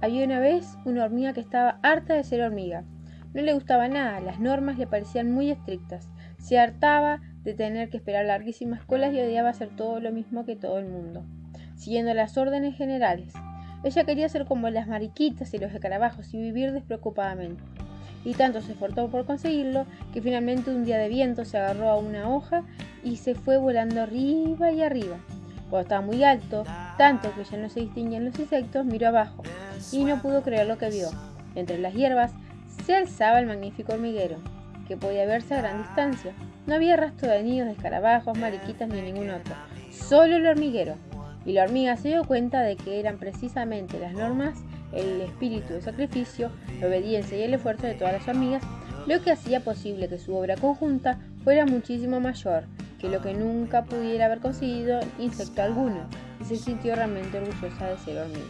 Había una vez una hormiga que estaba harta de ser hormiga. No le gustaba nada, las normas le parecían muy estrictas. Se hartaba de tener que esperar larguísimas colas y odiaba hacer todo lo mismo que todo el mundo, siguiendo las órdenes generales. Ella quería ser como las mariquitas y los escarabajos y vivir despreocupadamente. Y tanto se esforzó por conseguirlo que finalmente un día de viento se agarró a una hoja y se fue volando arriba y arriba. Cuando estaba muy alto, tanto que ya no se distinguían los insectos, miró abajo y no pudo creer lo que vio. Entre las hierbas se alzaba el magnífico hormiguero, que podía verse a gran distancia. No había rastro de nidos de escarabajos, mariquitas ni ningún otro, solo el hormiguero. Y la hormiga se dio cuenta de que eran precisamente las normas, el espíritu de sacrificio, la obediencia y el esfuerzo de todas las hormigas lo que hacía posible que su obra conjunta fuera muchísimo mayor que lo que nunca pudiera haber conseguido insecto alguno, y se sintió realmente orgullosa de ser hormiga.